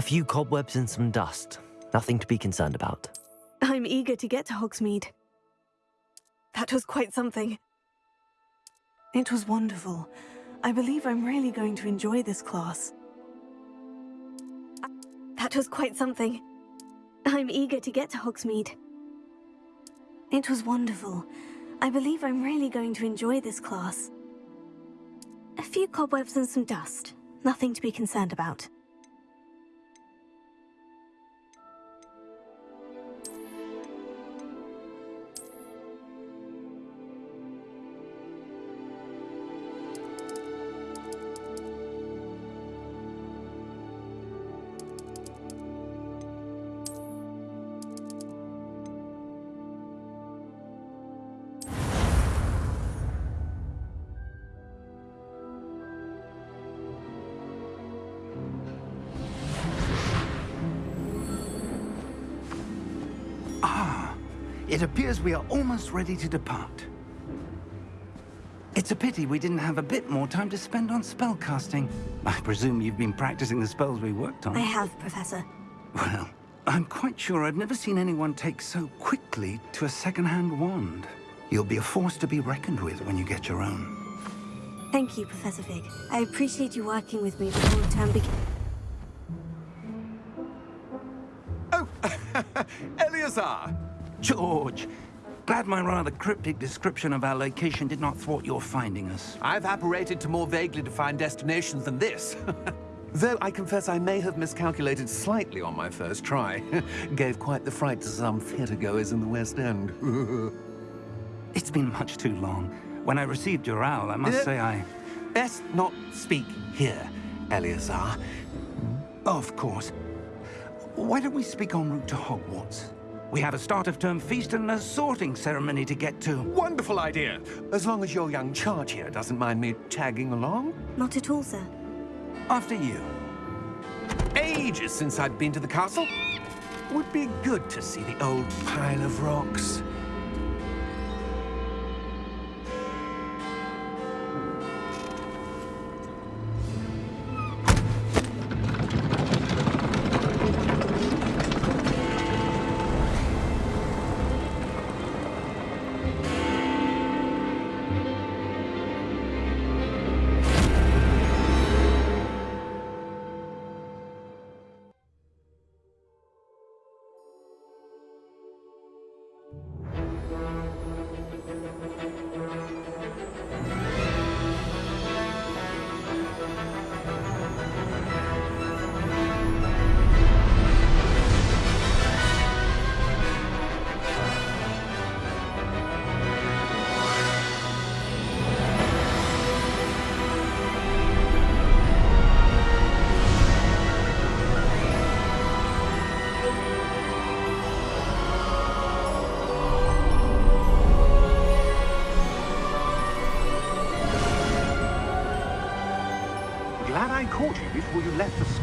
A few cobwebs and some dust. Nothing to be concerned about. I'm eager to get to Hogsmeade. That was quite something. It was wonderful. I believe I'm really going to enjoy this class. That was quite something. I'm eager to get to Hogsmeade. It was wonderful. I believe I'm really going to enjoy this class. A few cobwebs and some dust. Nothing to be concerned about. Appears we are almost ready to depart. It's a pity we didn't have a bit more time to spend on spellcasting. I presume you've been practicing the spells we worked on. I have, Professor. Well, I'm quite sure I've never seen anyone take so quickly to a second-hand wand. You'll be a force to be reckoned with when you get your own. Thank you, Professor Fig. I appreciate you working with me before the term begins. Oh, Eleazar! George, glad my rather cryptic description of our location did not thwart your finding us. I've apparated to more vaguely defined destinations than this. Though I confess I may have miscalculated slightly on my first try. Gave quite the fright to some theatre-goers in the West End. it's been much too long. When I received your owl, I must uh, say I... Best not speak here, Eleazar. Of course. Why don't we speak en route to Hogwarts? We have a start-of-term feast and a sorting ceremony to get to. Wonderful idea! As long as your young charge here doesn't mind me tagging along. Not at all, sir. After you. Ages since I've been to the castle. Would be good to see the old pile of rocks.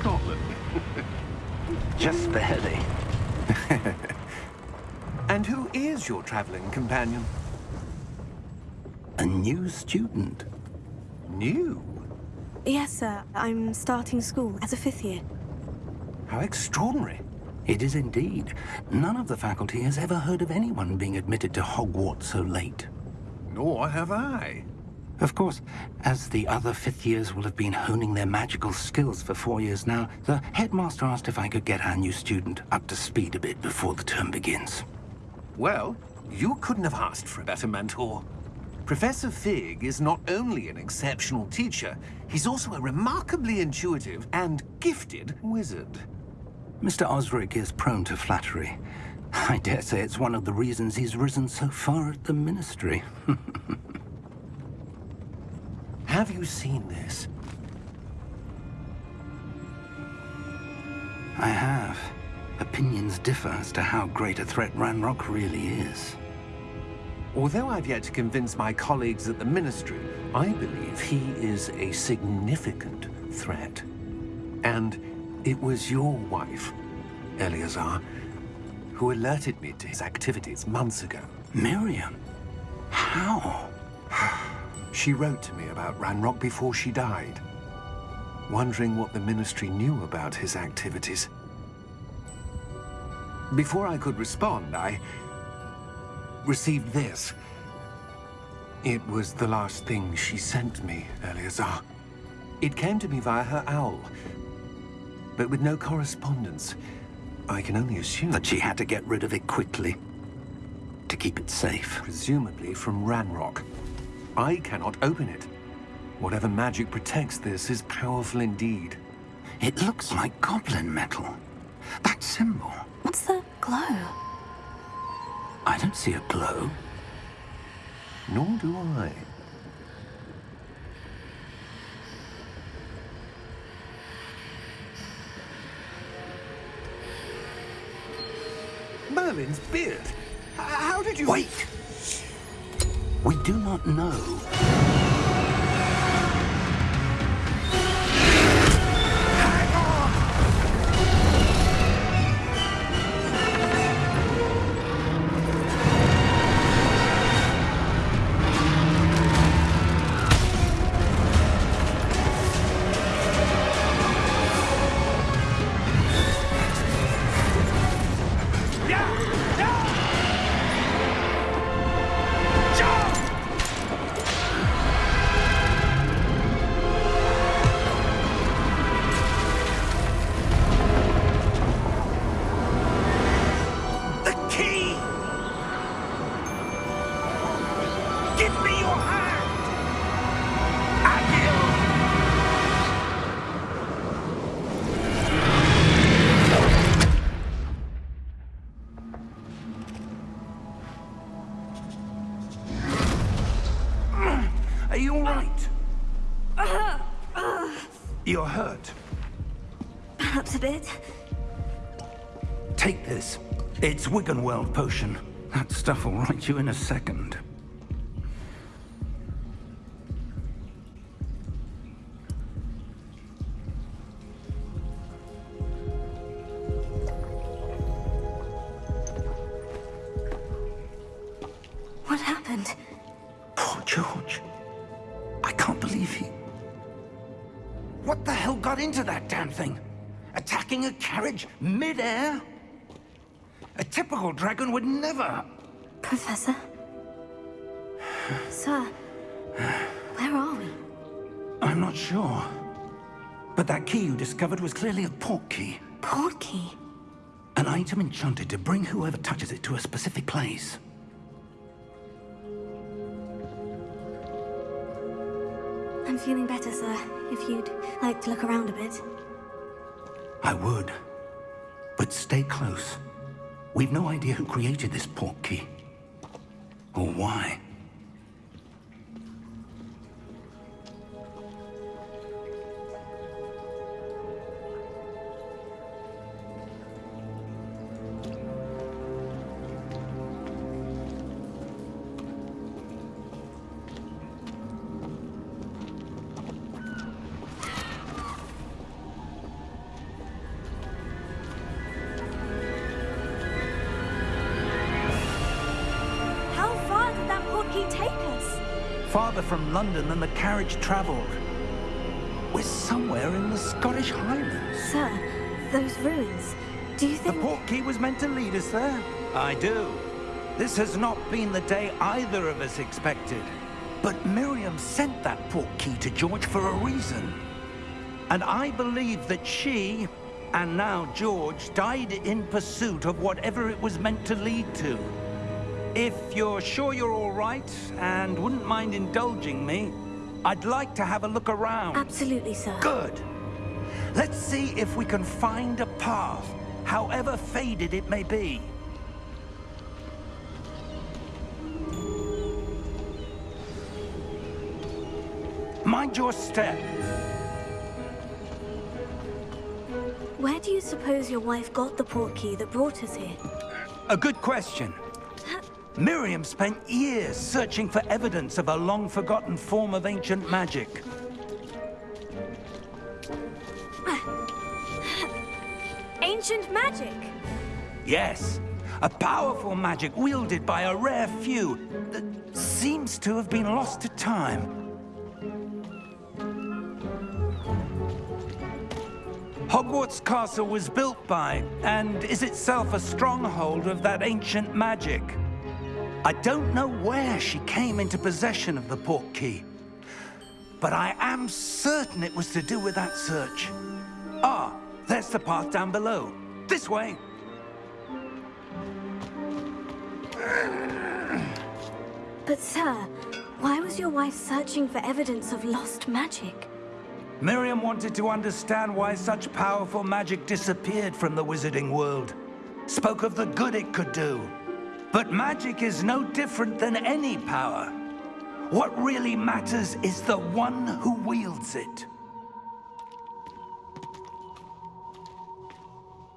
your traveling companion? A new student. New? Yes, sir. I'm starting school as a fifth year. How extraordinary. It is indeed. None of the faculty has ever heard of anyone being admitted to Hogwarts so late. Nor have I. Of course, as the other fifth years will have been honing their magical skills for four years now, the headmaster asked if I could get our new student up to speed a bit before the term begins. Well, you couldn't have asked for a better mentor. Professor Fig is not only an exceptional teacher, he's also a remarkably intuitive and gifted wizard. Mr. Osric is prone to flattery. I dare say it's one of the reasons he's risen so far at the Ministry. have you seen this? I have. Opinions differ as to how great a threat Ranrock really is. Although I've yet to convince my colleagues at the Ministry, I believe he is a significant threat. And it was your wife, Eleazar, who alerted me to his activities months ago. Miriam? How? she wrote to me about Ranrock before she died. wondering what the Ministry knew about his activities. Before I could respond, I received this. It was the last thing she sent me, Eleazar. It came to me via her owl, but with no correspondence. I can only assume... That she had to get rid of it quickly. To keep it safe. Presumably from Ranrock. I cannot open it. Whatever magic protects this is powerful indeed. It looks like goblin metal. That symbol. What's the glow? I don't see a glow. Nor do I. Merlin's beard. How did you... Wait! We do not know. Are you all right? You're hurt. Perhaps a bit. Take this. It's Wiggenweld potion. That stuff will right you in a second. Professor? Sir, where are we? I'm not sure. But that key you discovered was clearly a port key. Port key? An item enchanted to bring whoever touches it to a specific place. I'm feeling better, sir. If you'd like to look around a bit. I would. But stay close. We've no idea who created this port key. Or why. Farther from London than the carriage travelled. We're somewhere in the Scottish Highlands. Sir, those ruins. Do you think The think... port key was meant to lead us there? I do. This has not been the day either of us expected. But Miriam sent that port key to George for a reason. And I believe that she, and now George, died in pursuit of whatever it was meant to lead to. If you're sure you're all right and wouldn't mind indulging me, I'd like to have a look around. Absolutely, sir. Good. Let's see if we can find a path, however faded it may be. Mind your step. Where do you suppose your wife got the port key that brought us here? A good question. Miriam spent years searching for evidence of a long-forgotten form of ancient magic. Ancient magic! Yes, a powerful magic wielded by a rare few that seems to have been lost to time. Hogwarts Castle was built by, and is itself a stronghold of that ancient magic. I don't know where she came into possession of the port key, but I am certain it was to do with that search. Ah, there's the path down below. This way. But sir, why was your wife searching for evidence of lost magic? Miriam wanted to understand why such powerful magic disappeared from the wizarding world. Spoke of the good it could do. But magic is no different than any power. What really matters is the one who wields it.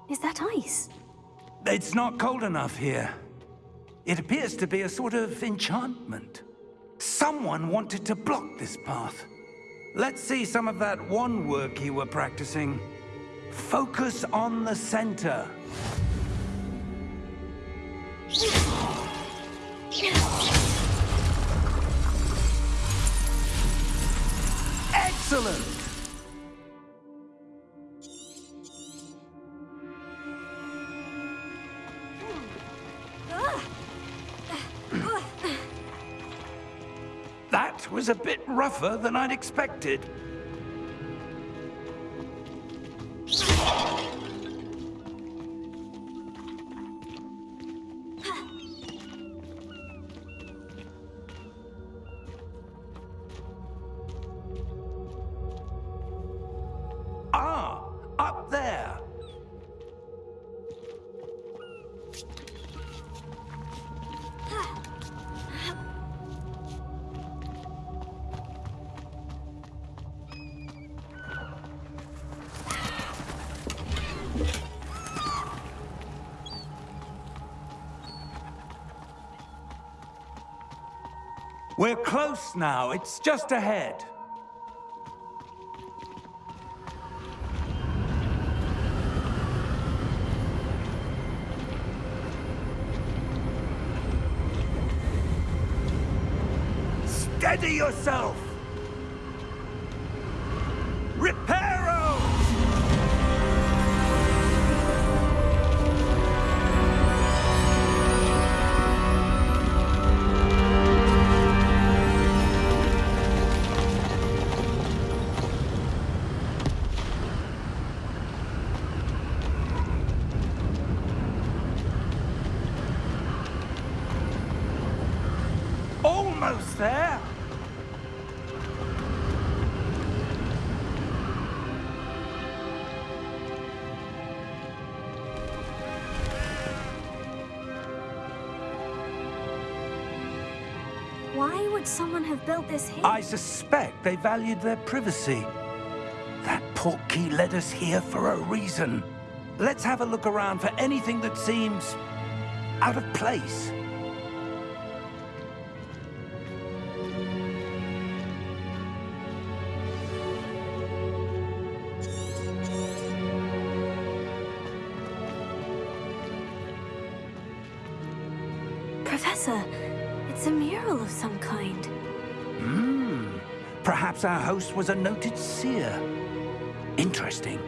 Is that ice? It's not cold enough here. It appears to be a sort of enchantment. Someone wanted to block this path. Let's see some of that one work you were practicing. Focus on the center. Excellent! That was a bit rougher than I'd expected. Close now. It's just ahead. Steady yourself! Why would someone have built this here? I suspect they valued their privacy. That portkey led us here for a reason. Let's have a look around for anything that seems... out of place. Perhaps our host was a noted seer. Interesting.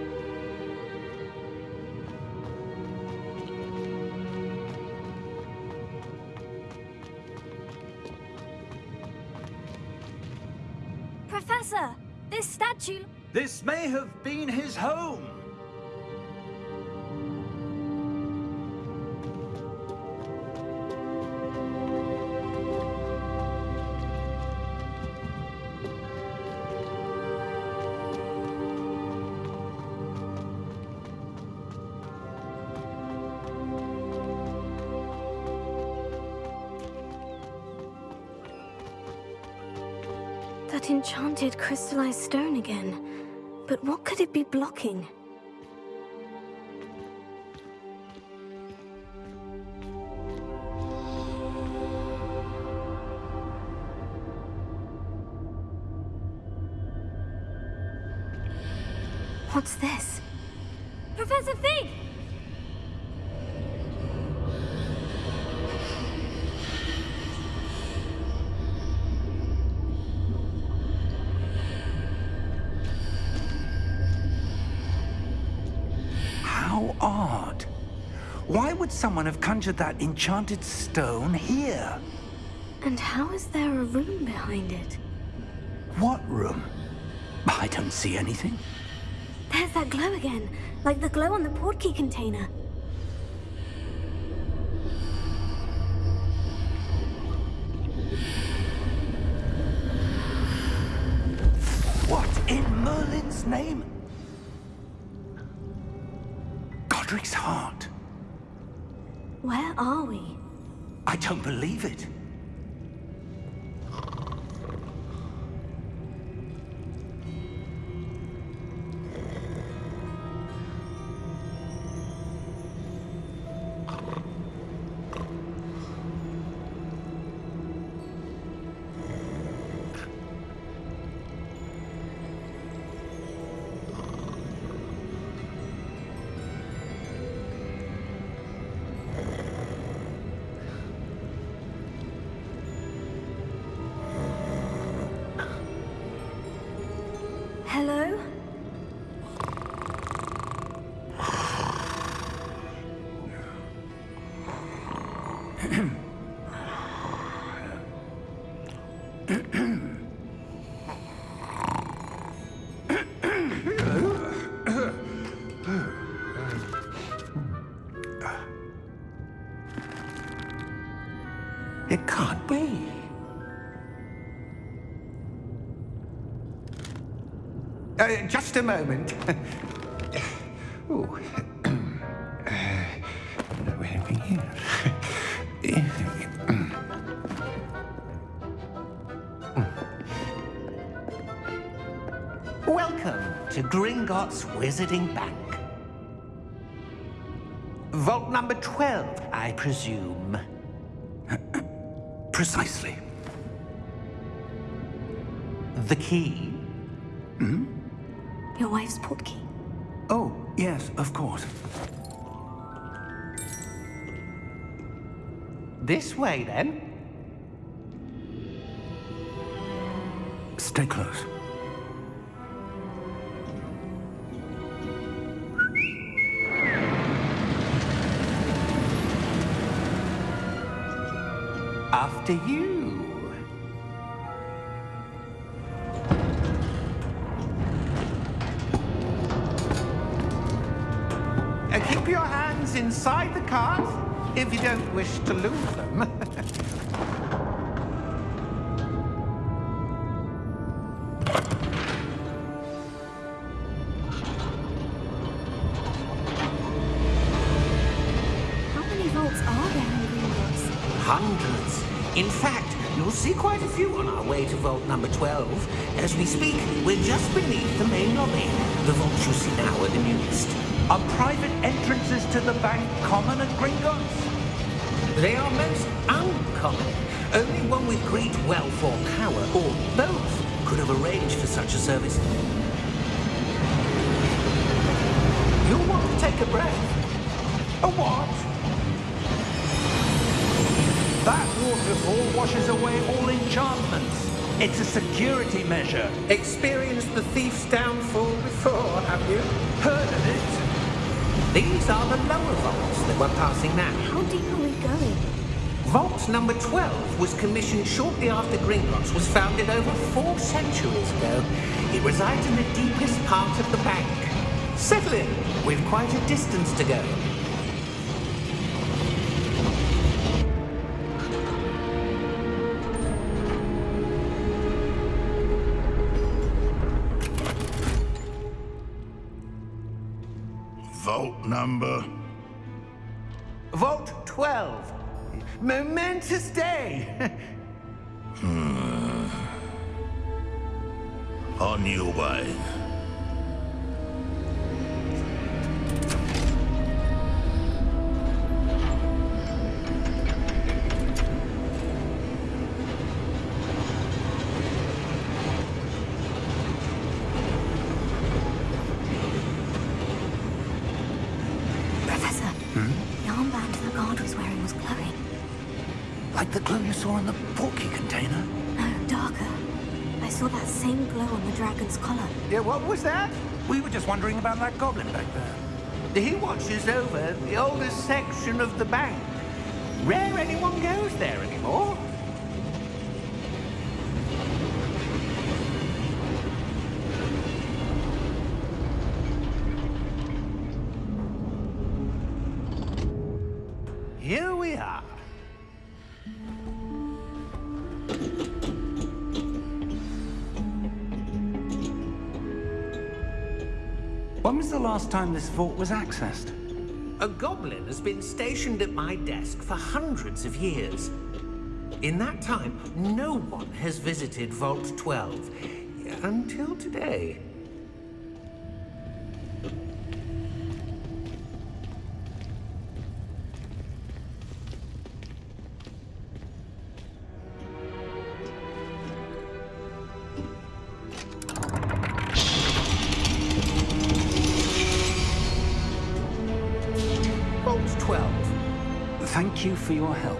Professor, this statue... This may have been his home. Enchanted crystallized stone again. But what could it be blocking? What's this? Professor Fig! Someone have conjured that enchanted stone here? And how is there a room behind it? What room? I don't see anything. There's that glow again, like the glow on the portkey container. Hello? Uh, just a moment. Ooh. Uh, here? Welcome to Gringotts Wizarding Bank. Vault number 12, I presume. Precisely. The key? Your wife's portkey. Oh, yes, of course. This way, then. Stay close. After you. Inside the cart if you don't wish to lose them. How many vaults are there in Gringotts? Hundreds. In fact, you'll see quite a few on our way to vault number 12. As we speak, we're just beneath the main lobby. The vaults you see now are the newest. Are private entrances to the bank common at Gringotts? They are most uncommon. Only one with great wealth or power, or both, could have arranged for such a service. You'll want to take a breath. A what? That waterfall washes away all enchantments. It's a security measure. Experienced the thief's downfall before, have you? Heard of it? These are the lower vaults that we're passing now. How deep are we going? Vault number 12 was commissioned shortly after Gringotts was founded over four centuries ago. It resides in the deepest part of the bank. Settle in. We've quite a distance to go. Vault number. Vault 12. Momentous day. Hmm. On your way. Just wondering about that goblin back there. He watches over the oldest section of the bank. Rare anyone goes there anymore. Time this vault was accessed? A goblin has been stationed at my desk for hundreds of years. In that time, no one has visited Vault 12. Until today. Thank you for your help.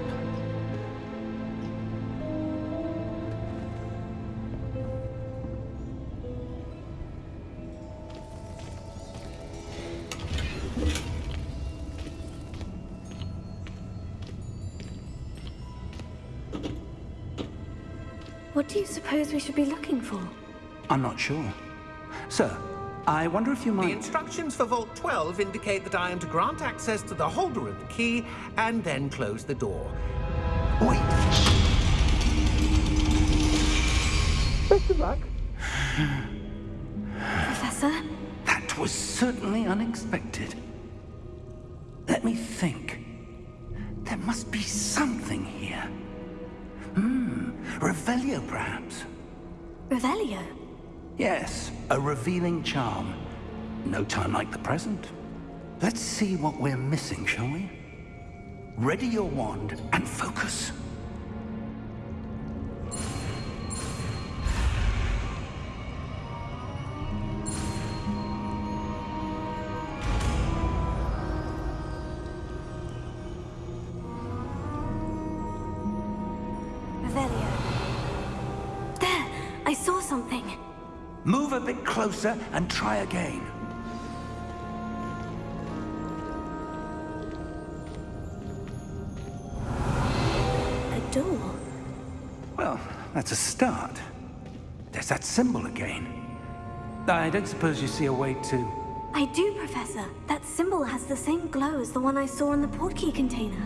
What do you suppose we should be looking for? I'm not sure. Sir, I wonder if you might... The instructions for Vault 12 indicate that I am to grant access to the holder of the key and then close the door. Wait! Best of luck. Professor? That was certainly unexpected. Let me think. There must be something here. Hmm, Revelio perhaps? Revelio? Yes, a revealing charm. No time like the present. Let's see what we're missing, shall we? Ready your wand and focus. There! I saw something. Move a bit closer and try again. A door. Well, that's a start. There's that symbol again. I don't suppose you see a way to... I do, Professor. That symbol has the same glow as the one I saw in the portkey container.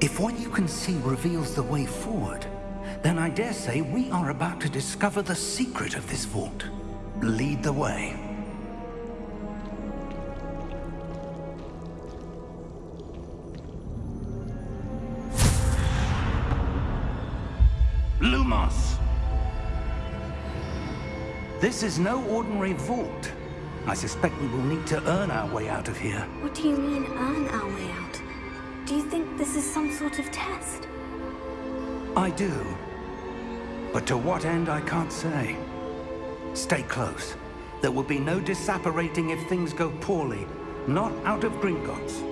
If what you can see reveals the way forward, then I dare say we are about to discover the secret of this vault. Lead the way. Lumos! This is no ordinary vault. I suspect we will need to earn our way out of here. What do you mean, earn our way out? Do you think this is some sort of test? I do. But to what end, I can't say. Stay close. There will be no disapparating if things go poorly. Not out of Gringotts.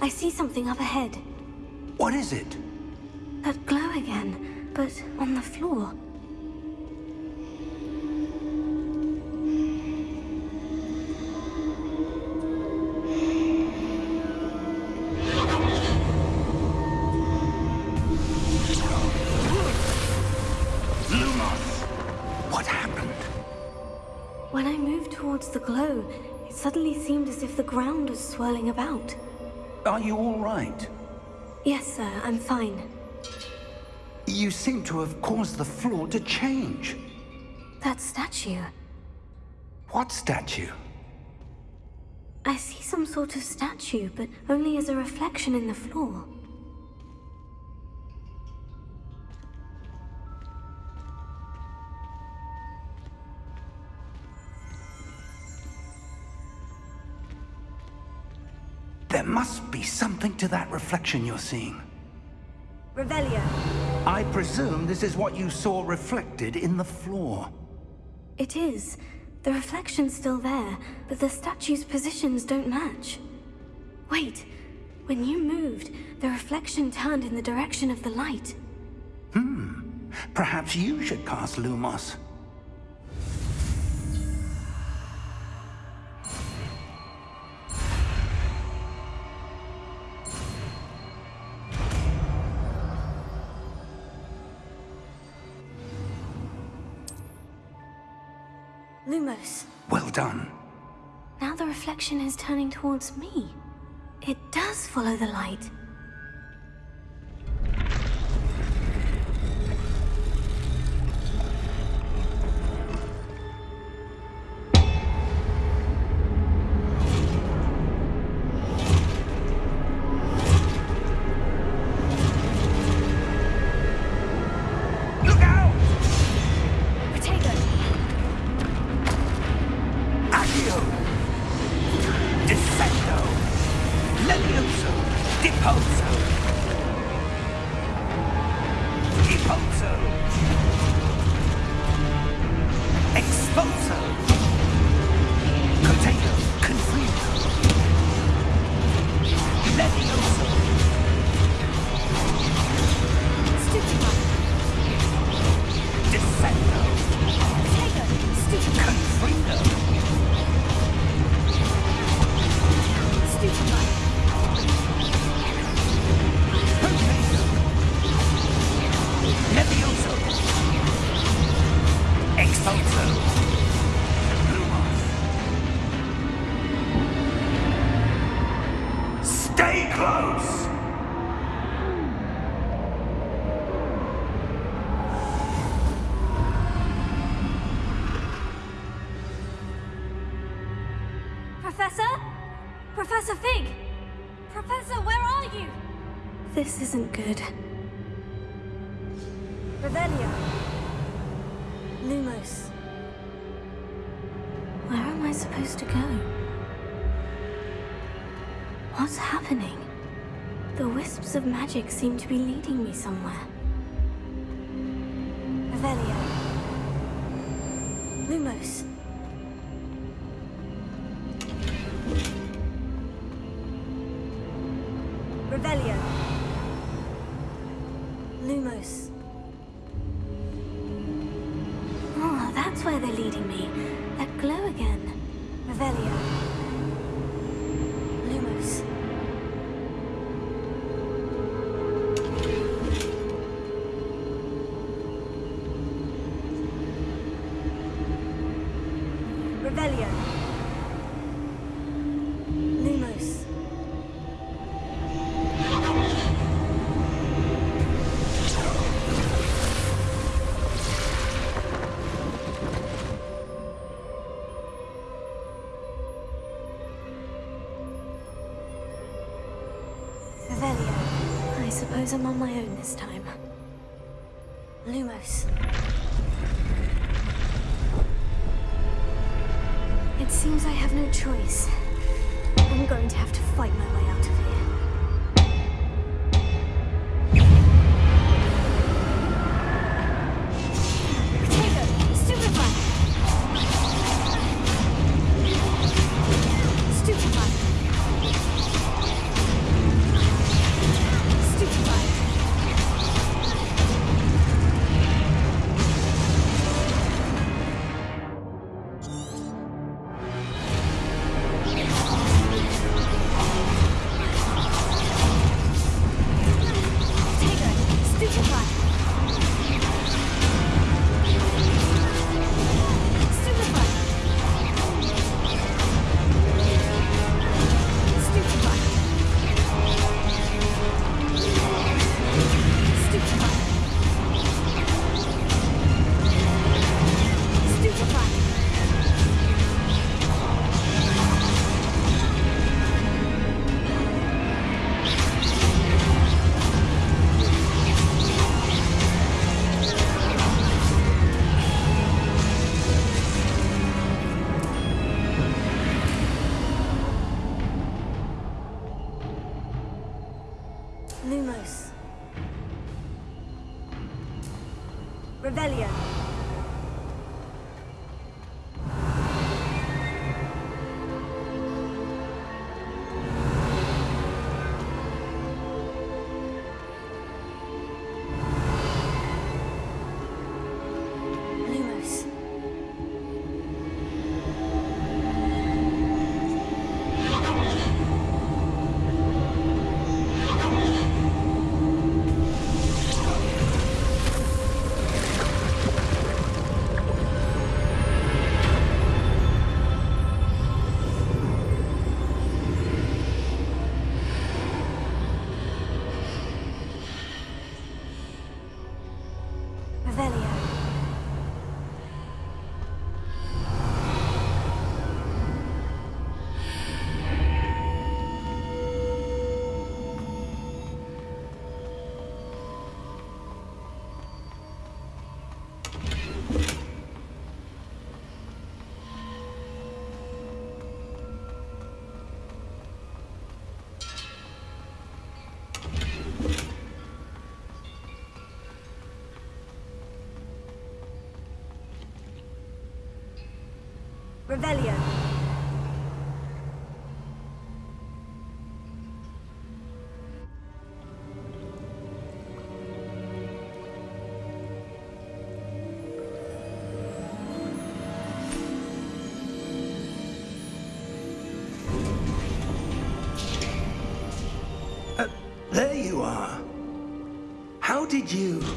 I see something up ahead. What is it? Ground was swirling about. Are you all right? Yes, sir, I'm fine. You seem to have caused the floor to change. That statue. What statue? I see some sort of statue, but only as a reflection in the floor. There must be something to that reflection you're seeing. Revelio. I presume this is what you saw reflected in the floor. It is. The reflection's still there, but the statue's positions don't match. Wait, when you moved, the reflection turned in the direction of the light. Hmm. Perhaps you should cast Lumos. Lumos, Well done. now the reflection is turning towards me. It does follow the light. This isn't good. Revelio. Lumos. Where am I supposed to go? What's happening? The wisps of magic seem to be leading me somewhere. Revelio. Suppose I'm on my own this time. Lumos. It seems I have no choice. Uh, there you are. How did you...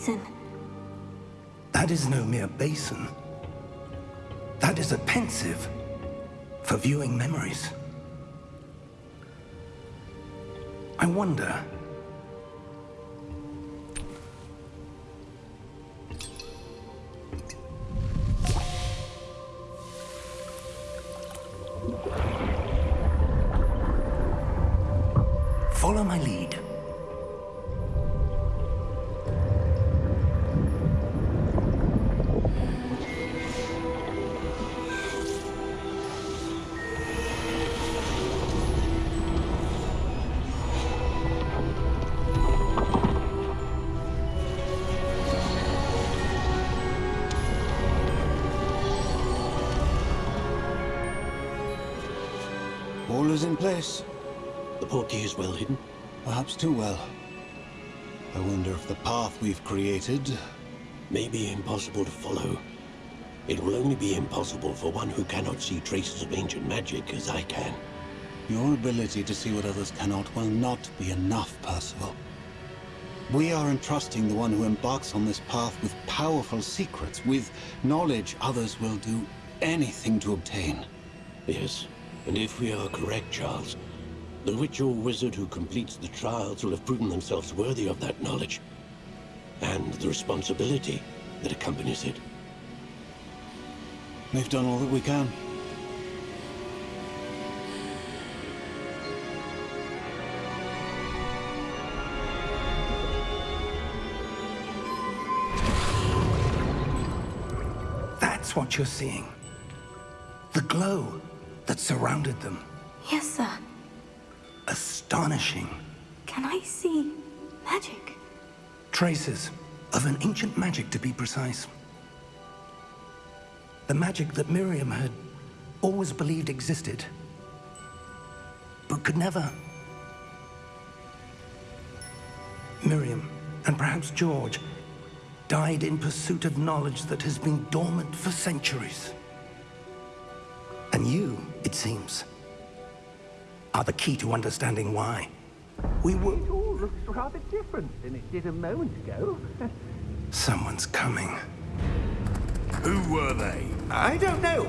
basin. That is no mere basin. That is a Pensieve for viewing memories. I wonder... is well hidden. Perhaps too well. I wonder if the path we've created... May be impossible to follow. It will only be impossible for one who cannot see traces of ancient magic as I can. Your ability to see what others cannot will not be enough, Percival. We are entrusting the one who embarks on this path with powerful secrets, with knowledge others will do anything to obtain. Yes, and if we are correct, Charles, the witch or wizard who completes the trials will have proven themselves worthy of that knowledge. And the responsibility that accompanies it. We've done all that we can. That's what you're seeing. The glow that surrounded them. Yes, sir. Astonishing. Can I see magic? Traces of an ancient magic, to be precise. The magic that Miriam had always believed existed, but could never. Miriam, and perhaps George, died in pursuit of knowledge that has been dormant for centuries. And you, it seems, are the key to understanding why. We were... It all looks rather different than it did a moment ago. Someone's coming. Who were they? I don't know.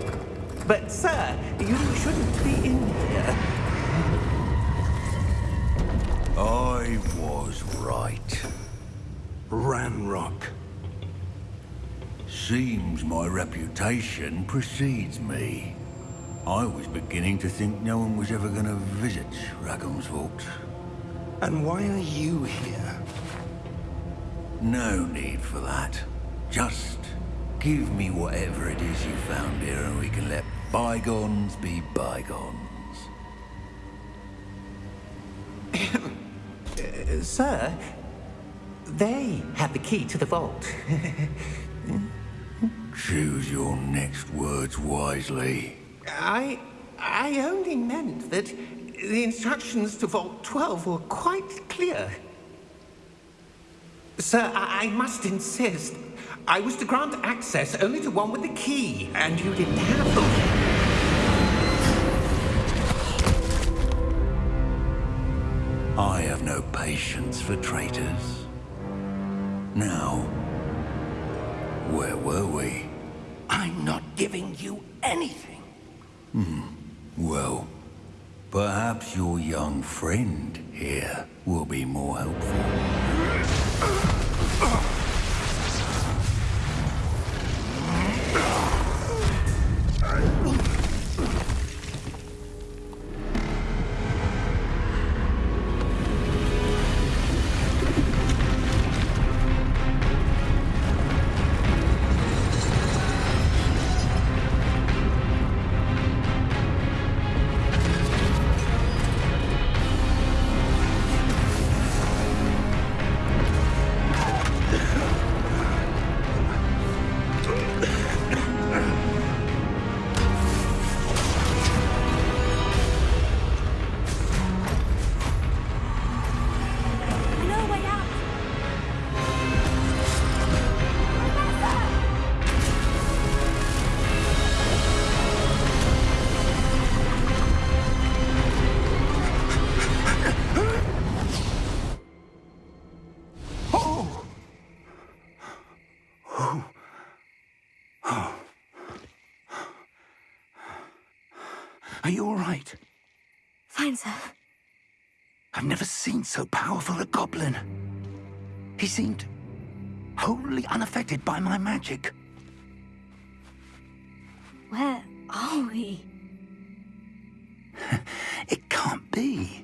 But, sir, you shouldn't be in here. I was right. Ranrock. Seems my reputation precedes me. I was beginning to think no one was ever going to visit Rackham's Vault. And why are you here? No need for that. Just give me whatever it is you found here and we can let bygones be bygones. Uh, sir, they have the key to the vault. Choose your next words wisely. I... I only meant that the instructions to Vault 12 were quite clear. Sir, I, I must insist. I was to grant access only to one with the key, and you didn't have them. I have no patience for traitors. Now, where were we? I'm not giving you anything. Hmm. Well, perhaps your young friend here will be more helpful. You all right? Fine, sir. I've never seen so powerful a goblin. He seemed wholly unaffected by my magic. Where are we? It can't be.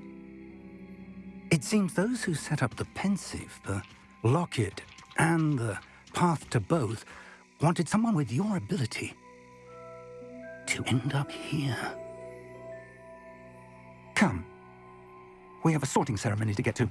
It seems those who set up the Pensieve, the Locket, and the Path to Both wanted someone with your ability to end up here. Come. We have a sorting ceremony to get to.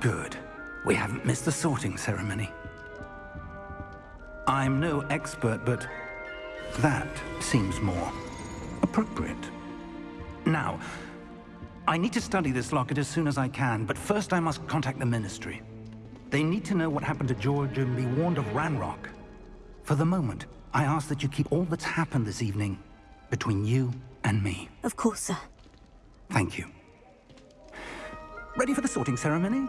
Good. We haven't missed the sorting ceremony. I'm no expert, but that seems more appropriate. Now, I need to study this locket as soon as I can, but first I must contact the Ministry. They need to know what happened to George and be warned of Ranrock. For the moment, I ask that you keep all that's happened this evening between you and me. Of course, sir. Thank you. Ready for the sorting ceremony?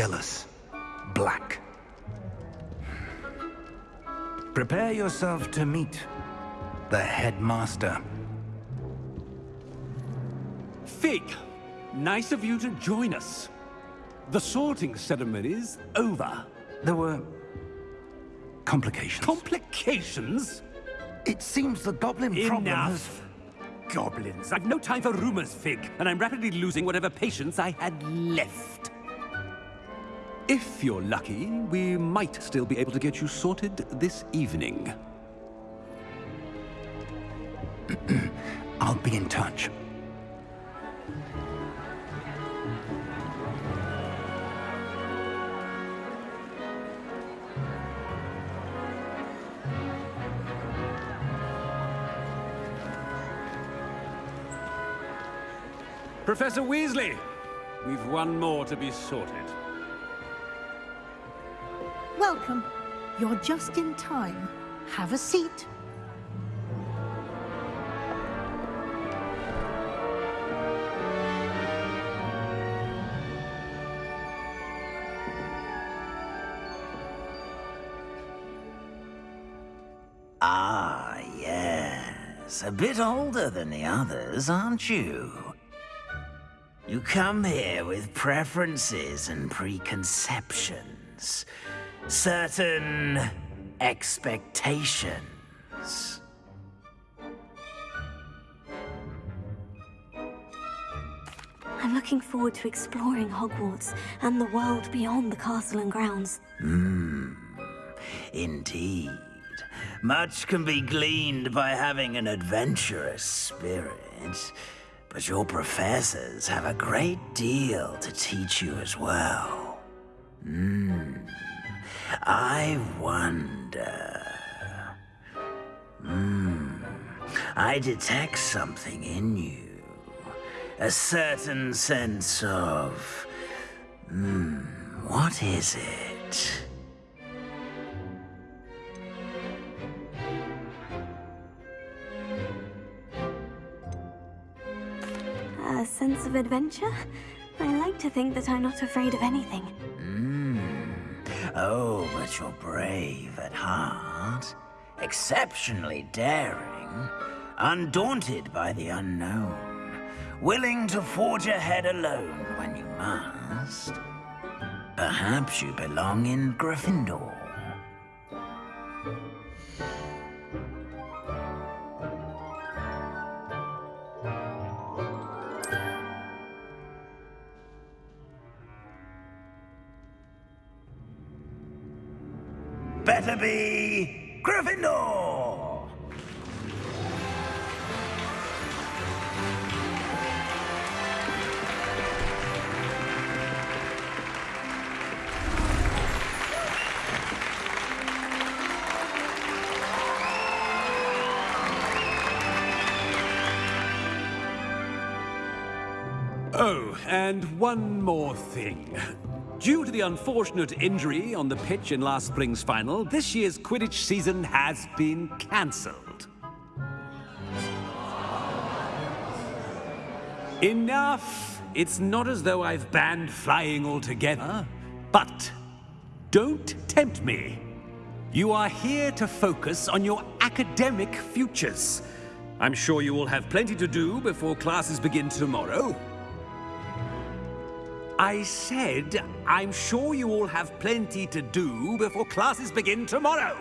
Nigellus, Black. Prepare yourself to meet the headmaster. Fig, nice of you to join us. The sorting ceremony is over. There were complications. Complications? it seems the goblin problem has... Enough. Goblins. I've no time for rumors, Fig, and I'm rapidly losing whatever patience I had left. If you're lucky, we might still be able to get you sorted this evening. I'll be in touch. Professor Weasley, we've one more to be sorted. Welcome. You're just in time. Have a seat. Ah, yes. A bit older than the others, aren't you? You come here with preferences and preconceptions certain expectations. I'm looking forward to exploring Hogwarts and the world beyond the castle and grounds. Hmm, indeed. Much can be gleaned by having an adventurous spirit, but your professors have a great deal to teach you as well. Hmm. I wonder. Hmm. I detect something in you. A certain sense of. Hmm. What is it? A sense of adventure? I like to think that I'm not afraid of anything. Oh, but you're brave at heart. Exceptionally daring. Undaunted by the unknown. Willing to forge ahead alone when you must. Perhaps you belong in Gryffindor. One more thing. Due to the unfortunate injury on the pitch in last spring's final, this year's Quidditch season has been cancelled. Enough! It's not as though I've banned flying altogether. But don't tempt me. You are here to focus on your academic futures. I'm sure you will have plenty to do before classes begin tomorrow. I said, I'm sure you all have plenty to do before classes begin tomorrow.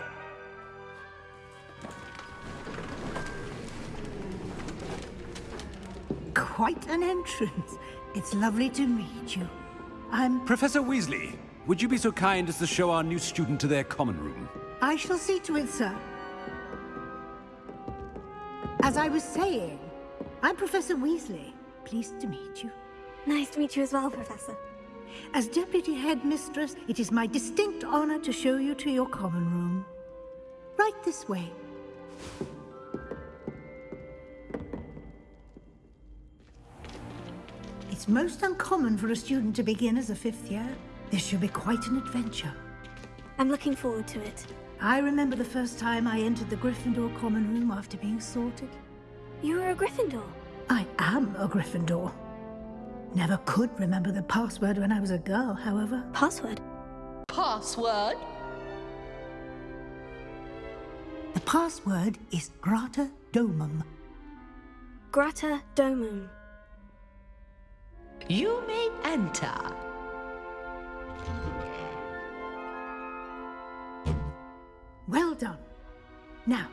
Quite an entrance. It's lovely to meet you. I'm... Professor Weasley, would you be so kind as to show our new student to their common room? I shall see to it, sir. As I was saying, I'm Professor Weasley. Pleased to meet you. Nice to meet you as well, Professor. As Deputy Headmistress, it is my distinct honor to show you to your common room. Right this way. It's most uncommon for a student to begin as a fifth year. This should be quite an adventure. I'm looking forward to it. I remember the first time I entered the Gryffindor common room after being sorted. You were a Gryffindor? I am a Gryffindor. Never could remember the password when I was a girl, however. Password? Password? The password is Grata Domum. Grata Domum. You may enter. Well done. Now,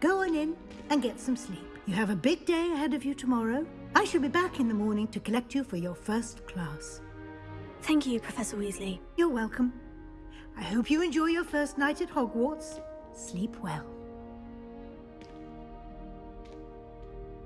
go on in and get some sleep. You have a big day ahead of you tomorrow. I shall be back in the morning to collect you for your first class. Thank you, Professor Weasley. You're welcome. I hope you enjoy your first night at Hogwarts. Sleep well.